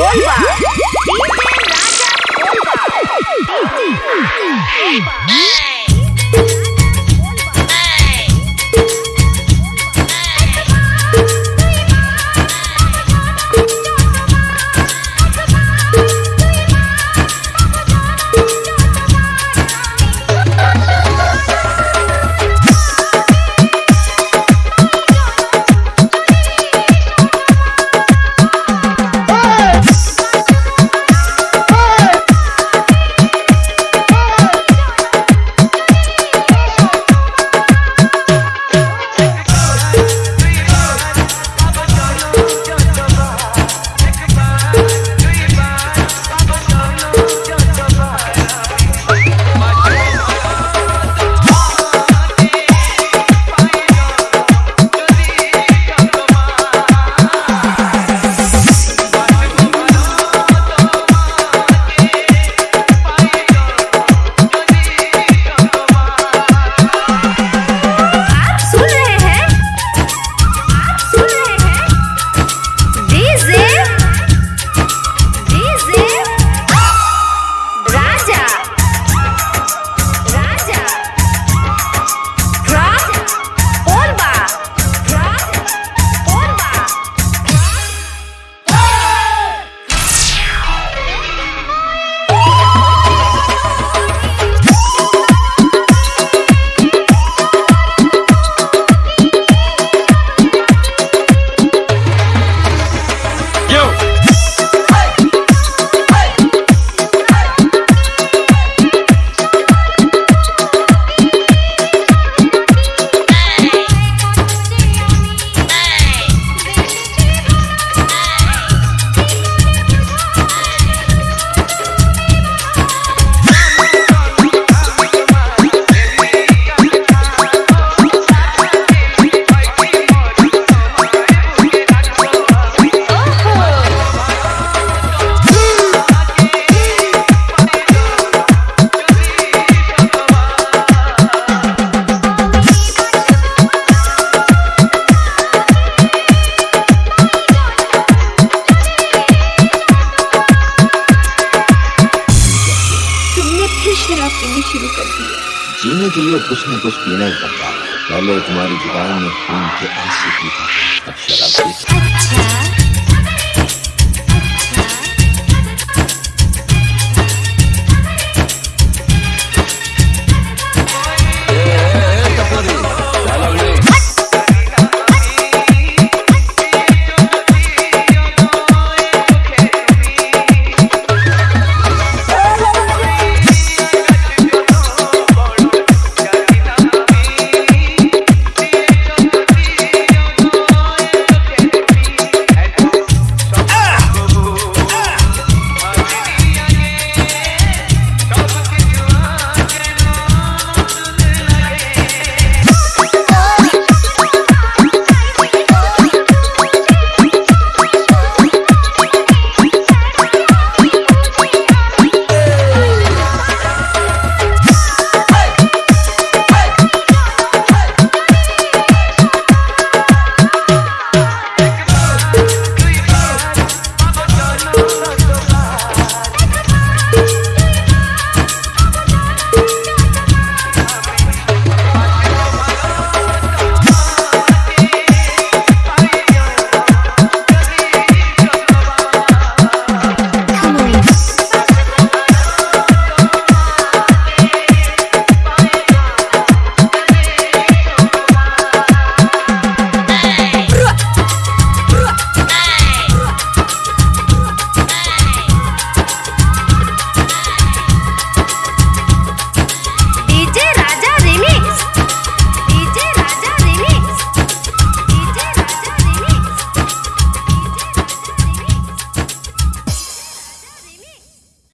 我的 शराब पीनी शुरू कर दी है। जीने के लिए कुछ न कुछ पीना ही पड़ता है। पहले तुम्हारी ज़ुबान में खून के आँसू पीता था। अब शराब पी